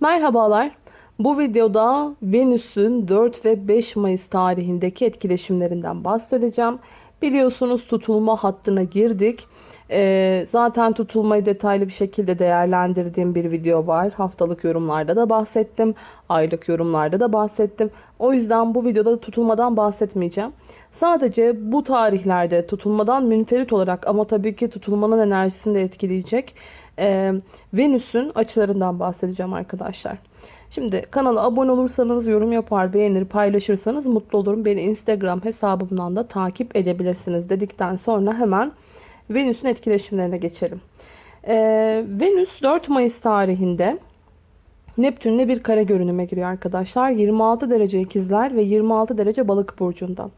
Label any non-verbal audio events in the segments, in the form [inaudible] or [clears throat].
Merhabalar. Bu videoda Venüs'ün 4 ve 5 Mayıs tarihindeki etkileşimlerinden bahsedeceğim. Biliyorsunuz tutulma hattına girdik. Ee, zaten tutulmayı detaylı bir şekilde değerlendirdiğim bir video var. Haftalık yorumlarda da bahsettim. Aylık yorumlarda da bahsettim. O yüzden bu videoda tutulmadan bahsetmeyeceğim. Sadece bu tarihlerde tutulmadan münferit olarak ama tabii ki tutulmanın enerjisini de etkileyecek e, Venüs'ün açılarından bahsedeceğim arkadaşlar. Şimdi kanala abone olursanız, yorum yapar, beğenir, paylaşırsanız mutlu olurum. Beni Instagram hesabımdan da takip edebilirsiniz dedikten sonra hemen Venüs'ün etkileşimlerine geçelim. Ee, Venüs 4 Mayıs tarihinde Neptün'le bir kare görünüme giriyor arkadaşlar. 26 derece ikizler ve 26 derece balık burcunda.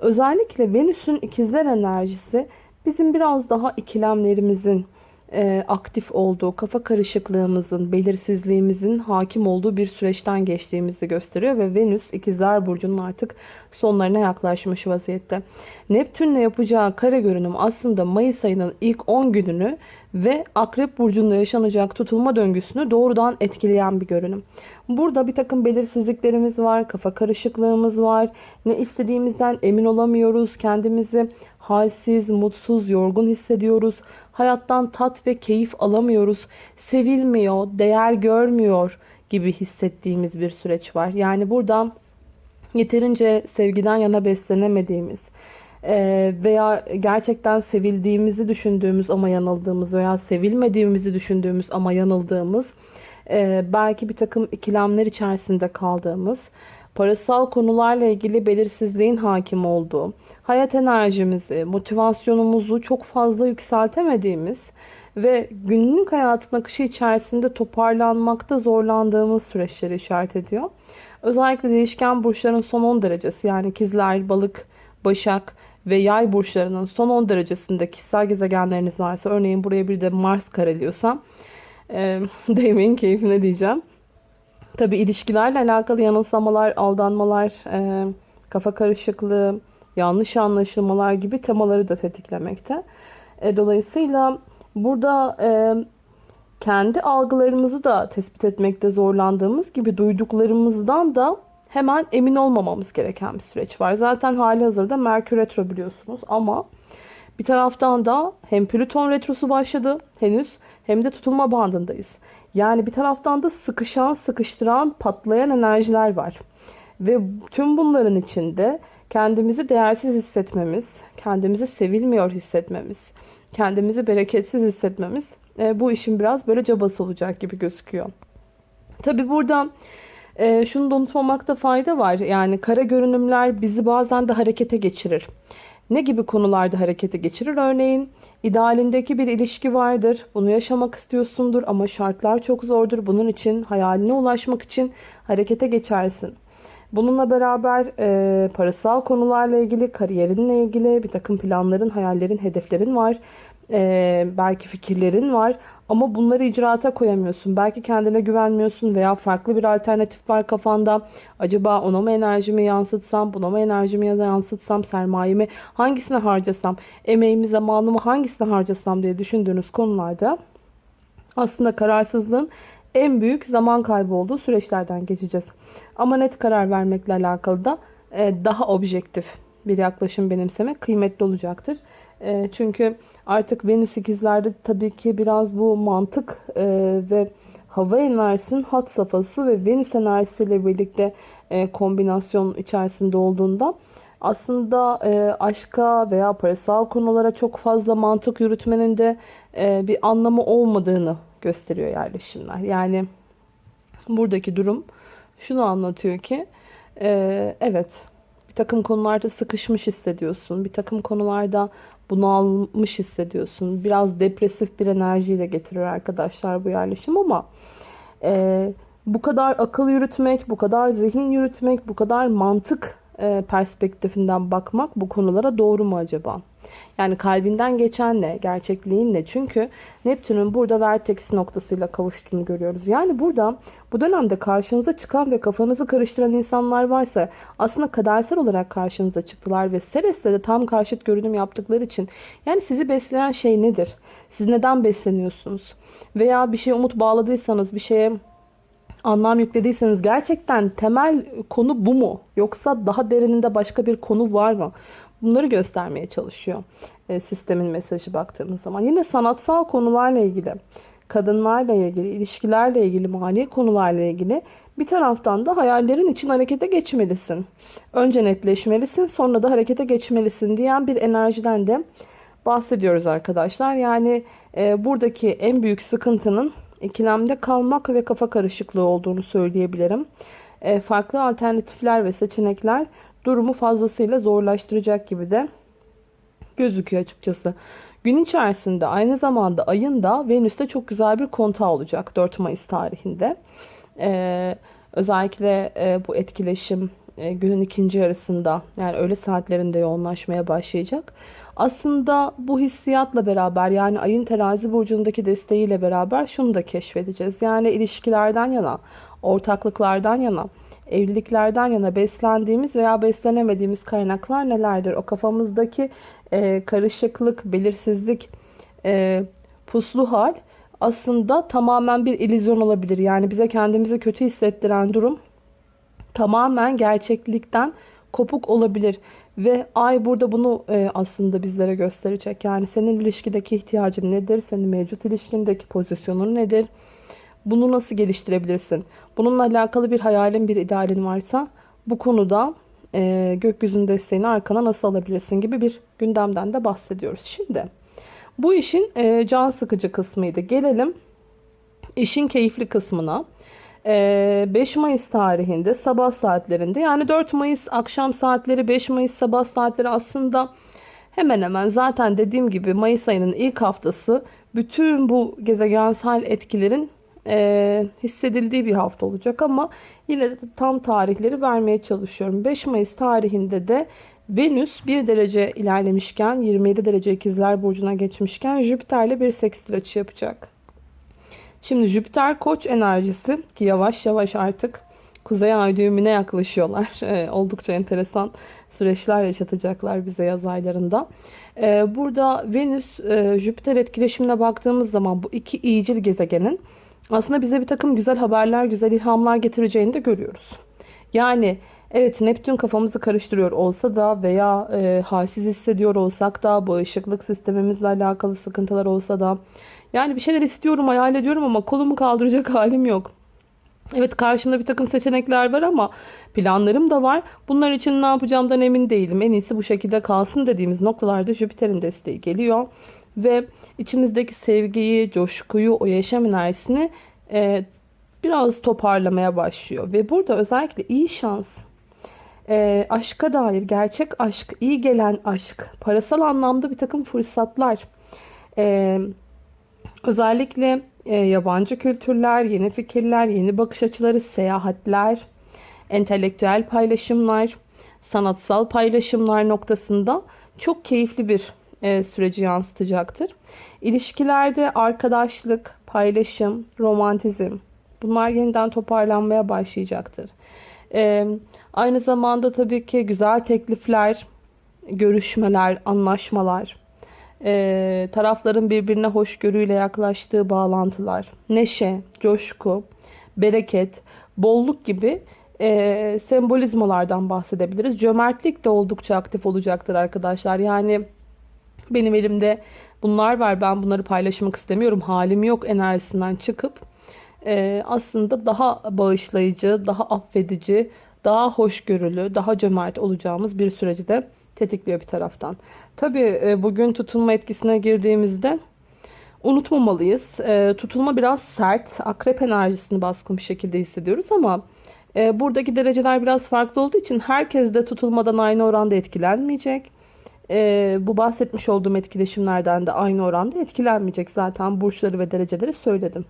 Özellikle Venüs'ün ikizler enerjisi bizim biraz daha ikilemlerimizin, e, aktif olduğu, kafa karışıklığımızın, belirsizliğimizin hakim olduğu bir süreçten geçtiğimizi gösteriyor ve Venüs ikizler burcunun artık sonlarına yaklaşmış vaziyette. Neptünle yapacağı kare görünüm aslında Mayıs ayının ilk 10 gününü ve Akrep Burcu'nda yaşanacak tutulma döngüsünü doğrudan etkileyen bir görünüm. Burada bir takım belirsizliklerimiz var, kafa karışıklığımız var. Ne istediğimizden emin olamıyoruz. Kendimizi halsiz, mutsuz, yorgun hissediyoruz. Hayattan tat ve keyif alamıyoruz. Sevilmiyor, değer görmüyor gibi hissettiğimiz bir süreç var. Yani burada yeterince sevgiden yana beslenemediğimiz, veya gerçekten sevildiğimizi düşündüğümüz ama yanıldığımız veya sevilmediğimizi düşündüğümüz ama yanıldığımız e, belki bir takım ikilemler içerisinde kaldığımız parasal konularla ilgili belirsizliğin hakim olduğu, hayat enerjimizi, motivasyonumuzu çok fazla yükseltemediğimiz ve günlük hayatın akışı içerisinde toparlanmakta zorlandığımız süreçleri işaret ediyor. Özellikle değişken burçların son 10 derecesi yani ikizler, balık, başak ve yay burçlarının son 10 derecesinde kişisel gezegenleriniz varsa örneğin buraya bir de Mars kareliyorsa e, [laughs] değmeyin keyfine diyeceğim. Tabi ilişkilerle alakalı yanılsamalar, aldanmalar, e, kafa karışıklığı, yanlış anlaşılmalar gibi temaları da tetiklemekte. E, dolayısıyla burada e, kendi algılarımızı da tespit etmekte zorlandığımız gibi duyduklarımızdan da hemen emin olmamamız gereken bir süreç var. Zaten hali hazırda Merkür Retro biliyorsunuz ama bir taraftan da hem Plüton Retrosu başladı henüz hem de tutulma bandındayız. Yani bir taraftan da sıkışan, sıkıştıran, patlayan enerjiler var. Ve tüm bunların içinde kendimizi değersiz hissetmemiz, kendimizi sevilmiyor hissetmemiz, kendimizi bereketsiz hissetmemiz e, bu işin biraz böyle cabası olacak gibi gözüküyor. Tabi burada e, şunu da unutmamakta fayda var. Yani kara görünümler bizi bazen de harekete geçirir. Ne gibi konularda harekete geçirir? Örneğin idealindeki bir ilişki vardır. Bunu yaşamak istiyorsundur ama şartlar çok zordur. Bunun için hayaline ulaşmak için harekete geçersin. Bununla beraber e, parasal konularla ilgili, kariyerinle ilgili bir takım planların, hayallerin, hedeflerin var. E, belki fikirlerin var ama bunları icraata koyamıyorsun. Belki kendine güvenmiyorsun veya farklı bir alternatif var kafanda. Acaba ona mı enerjimi yansıtsam, buna mı enerjimi yansıtsam, sermayemi hangisine harcasam, emeğimi, zamanımı hangisine harcasam diye düşündüğünüz konularda aslında kararsızlığın en büyük zaman kaybı olduğu süreçlerden geçeceğiz. Ama net karar vermekle alakalı da e, daha objektif bir yaklaşım benimsemek kıymetli olacaktır. E, çünkü artık Venüs ikizlerde tabii ki biraz bu mantık e, ve hava enerjisinin hat safhası ve Venüs enerjisiyle birlikte kombinasyon içerisinde olduğunda aslında aşka veya parasal konulara çok fazla mantık yürütmenin de bir anlamı olmadığını gösteriyor yerleşimler. Yani buradaki durum şunu anlatıyor ki e, evet bir takım konularda sıkışmış hissediyorsun. Bir takım konularda bunalmış hissediyorsun. Biraz depresif bir enerjiyle getiriyor arkadaşlar bu yerleşim ama e, bu kadar akıl yürütmek, bu kadar zihin yürütmek, bu kadar mantık perspektifinden bakmak bu konulara doğru mu acaba? Yani kalbinden geçen ne? Gerçekliğin ne? Çünkü Neptün'ün burada vertex noktasıyla kavuştuğunu görüyoruz. Yani burada bu dönemde karşınıza çıkan ve kafanızı karıştıran insanlar varsa aslında kadersel olarak karşınıza çıktılar ve Seres'le de tam karşıt görünüm yaptıkları için yani sizi besleyen şey nedir? Siz neden besleniyorsunuz? Veya bir şeye umut bağladıysanız bir şeye anlam yüklediyseniz gerçekten temel konu bu mu? Yoksa daha derininde başka bir konu var mı? Bunları göstermeye çalışıyor e, sistemin mesajı baktığımız zaman. Yine sanatsal konularla ilgili, kadınlarla ilgili, ilişkilerle ilgili, mali konularla ilgili bir taraftan da hayallerin için harekete geçmelisin. Önce netleşmelisin sonra da harekete geçmelisin diyen bir enerjiden de bahsediyoruz arkadaşlar. Yani e, buradaki en büyük sıkıntının ikilemde kalmak ve kafa karışıklığı olduğunu söyleyebilirim. E, farklı alternatifler ve seçenekler durumu fazlasıyla zorlaştıracak gibi de gözüküyor açıkçası. Gün içerisinde aynı zamanda ayın da Venüs'te çok güzel bir kontağı olacak 4 Mayıs tarihinde. Ee, özellikle e, bu etkileşim e, günün ikinci yarısında yani öğle saatlerinde yoğunlaşmaya başlayacak. Aslında bu hissiyatla beraber yani ayın terazi burcundaki desteğiyle beraber şunu da keşfedeceğiz. Yani ilişkilerden yana, ortaklıklardan yana, evliliklerden yana beslendiğimiz veya beslenemediğimiz kaynaklar nelerdir? O kafamızdaki e, karışıklık, belirsizlik, e, puslu hal aslında tamamen bir illüzyon olabilir. Yani bize kendimizi kötü hissettiren durum tamamen gerçeklikten kopuk olabilir. Ve ay burada bunu e, aslında bizlere gösterecek. Yani senin ilişkideki ihtiyacın nedir? Senin mevcut ilişkindeki pozisyonun nedir? Bunu nasıl geliştirebilirsin? Bununla alakalı bir hayalin, bir idealin varsa bu konuda e, gökyüzünün desteğini arkana nasıl alabilirsin gibi bir gündemden de bahsediyoruz. Şimdi bu işin e, can sıkıcı kısmıydı. Gelelim işin keyifli kısmına. 5 Mayıs tarihinde sabah saatlerinde yani 4 Mayıs akşam saatleri 5 Mayıs sabah saatleri aslında hemen hemen zaten dediğim gibi Mayıs ayının ilk haftası bütün bu gezegensel etkilerin e, hissedildiği bir hafta olacak ama yine de tam tarihleri vermeye çalışıyorum. 5 Mayıs tarihinde de Venüs 1 derece ilerlemişken 27 derece ikizler burcuna geçmişken Jüpiter ile bir sekstil açı yapacak. Şimdi Jüpiter koç enerjisi ki yavaş yavaş artık Kuzey Ay düğümüne yaklaşıyorlar. [laughs] E, oldukça enteresan süreçler yaşatacaklar bize yaz aylarında. E, burada Venüs e, Jüpiter etkileşimine baktığımız zaman bu iki iyicil gezegenin aslında bize bir takım güzel haberler, güzel ilhamlar getireceğini de görüyoruz. Yani evet Neptün kafamızı karıştırıyor olsa da veya e, halsiz hissediyor olsak da bağışıklık sistemimizle alakalı sıkıntılar olsa da yani bir şeyler istiyorum, hayal ediyorum ama kolumu kaldıracak [laughs] halim yok. Evet karşımda bir takım seçenekler var ama planlarım da var. Bunlar için ne yapacağımdan emin değilim. En iyisi bu şekilde kalsın dediğimiz noktalarda Jüpiter'in desteği geliyor. Ve içimizdeki sevgiyi, coşkuyu, o yaşam enerjisini e, biraz toparlamaya başlıyor. Ve burada özellikle iyi şans, e, aşka dair gerçek aşk, iyi gelen aşk, parasal anlamda bir takım fırsatlar, e, özellikle e, yabancı kültürler, yeni fikirler, yeni bakış açıları, seyahatler, entelektüel paylaşımlar, sanatsal paylaşımlar noktasında çok keyifli bir e, süreci yansıtacaktır. İlişkilerde arkadaşlık, paylaşım, romantizm bunlar yeniden toparlanmaya başlayacaktır. E, aynı zamanda tabii ki güzel teklifler, görüşmeler, anlaşmalar, e, tarafların birbirine hoşgörüyle yaklaştığı bağlantılar, neşe, coşku, bereket, bolluk gibi e, sembolizmalardan bahsedebiliriz. Cömertlik de oldukça aktif olacaktır arkadaşlar. Yani benim elimde bunlar var ben bunları paylaşmak istemiyorum halim yok enerjisinden çıkıp e, aslında daha bağışlayıcı, daha affedici, daha hoşgörülü, daha cömert olacağımız bir süreci de tetikliyor bir taraftan. Tabi e, bugün tutulma etkisine girdiğimizde unutmamalıyız. E, tutulma biraz sert, akrep enerjisini baskın bir şekilde hissediyoruz ama e, buradaki dereceler biraz farklı olduğu için herkes de tutulmadan aynı oranda etkilenmeyecek. Bu bahsetmiş olduğum etkileşimlerden de aynı oranda etkilenmeyecek. Zaten burçları ve dereceleri söyledim.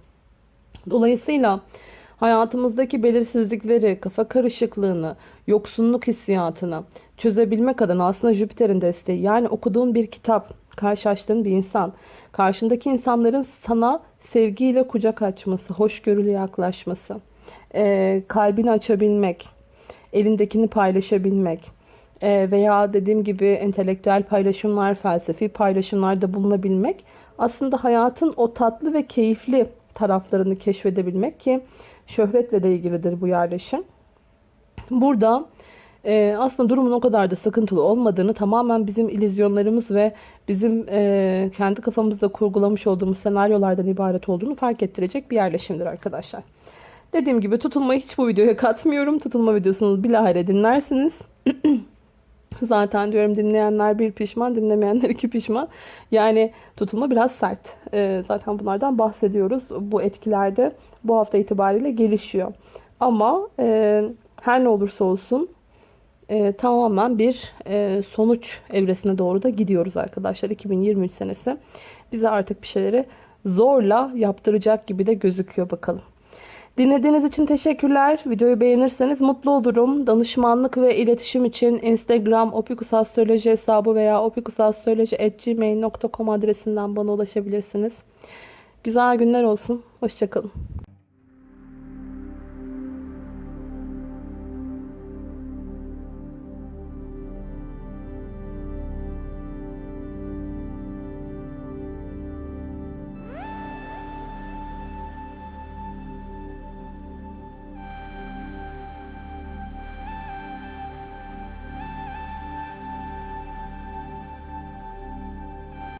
Dolayısıyla hayatımızdaki belirsizlikleri, kafa karışıklığını, yoksunluk hissiyatını çözebilmek adına aslında Jüpiter'in desteği. Yani okuduğun bir kitap, karşılaştığın bir insan, karşındaki insanların sana sevgiyle kucak açması, hoşgörülü yaklaşması, e, kalbini açabilmek, elindekini paylaşabilmek e, veya dediğim gibi entelektüel paylaşımlar, felsefi paylaşımlarda bulunabilmek aslında hayatın o tatlı ve keyifli taraflarını keşfedebilmek ki şöhretle de ilgilidir bu yerleşim. Burada e, aslında durumun o kadar da sıkıntılı olmadığını tamamen bizim illüzyonlarımız ve bizim e, kendi kafamızda kurgulamış olduğumuz senaryolardan ibaret olduğunu fark ettirecek bir yerleşimdir arkadaşlar. Dediğim gibi tutulmayı hiç bu videoya katmıyorum. Tutulma videosunu bilahare dinlersiniz. [clears throat] Zaten diyorum dinleyenler bir pişman, dinlemeyenler iki pişman. Yani tutulma biraz sert. Ee, zaten bunlardan bahsediyoruz. Bu etkilerde bu hafta itibariyle gelişiyor. Ama e, her ne olursa olsun e, tamamen bir e, sonuç evresine doğru da gidiyoruz arkadaşlar. 2023 senesi bize artık bir şeyleri zorla yaptıracak gibi de gözüküyor bakalım. Dinlediğiniz için teşekkürler. Videoyu beğenirseniz mutlu olurum. Danışmanlık ve iletişim için Instagram opikusastroloji hesabı veya opikusastroloji.gmail.com adresinden bana ulaşabilirsiniz. Güzel günler olsun. Hoşçakalın.